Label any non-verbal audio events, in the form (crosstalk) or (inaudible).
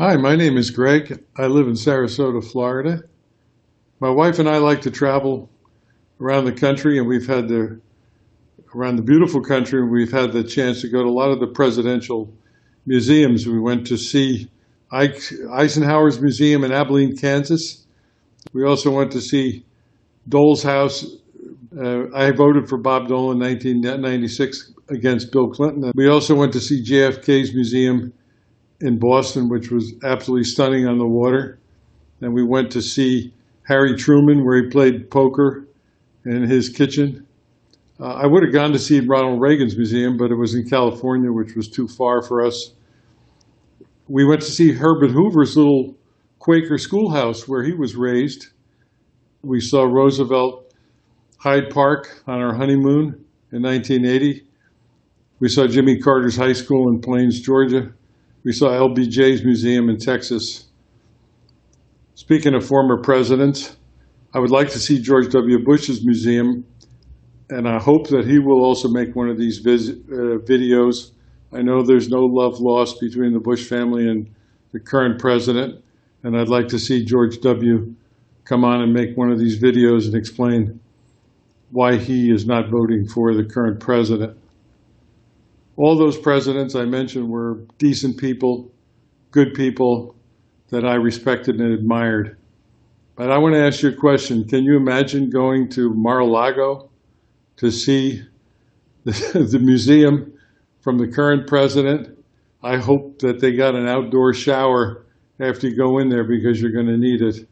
Hi, my name is Greg. I live in Sarasota, Florida. My wife and I like to travel around the country, and we've had the around the beautiful country, we've had the chance to go to a lot of the presidential museums. We went to see Eisenhower's Museum in Abilene, Kansas. We also went to see Dole's House. Uh, I voted for Bob Dole in 1996 against Bill Clinton. We also went to see JFK's museum in Boston, which was absolutely stunning on the water. And we went to see Harry Truman, where he played poker in his kitchen. Uh, I would have gone to see Ronald Reagan's museum, but it was in California, which was too far for us. We went to see Herbert Hoover's little Quaker schoolhouse where he was raised. We saw Roosevelt Hyde Park on our honeymoon in 1980. We saw Jimmy Carter's high school in Plains, Georgia. We saw LBJ's museum in Texas. Speaking of former presidents, I would like to see George W. Bush's museum, and I hope that he will also make one of these uh, videos. I know there's no love lost between the Bush family and the current president, and I'd like to see George W. come on and make one of these videos and explain why he is not voting for the current president. All those presidents I mentioned were decent people, good people that I respected and admired. But I want to ask you a question. Can you imagine going to Mar-a-Lago to see the, (laughs) the museum from the current president? I hope that they got an outdoor shower after you go in there because you're going to need it.